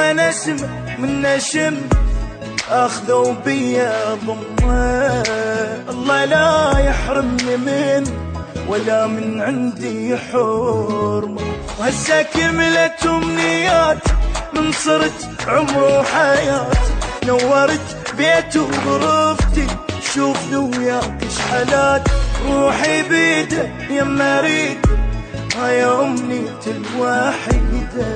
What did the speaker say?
وأنا اسم من نشم أخذوا بيا ضمة. الله لا يحرمني من ولا من عندي حرمة. وهسه كملت أمنيات من صرت عمر وحياتي نورت بيت وغرفتي شوفني وياك شحالات روحي بيده يا مريد هاي امنيتي الوحيدة.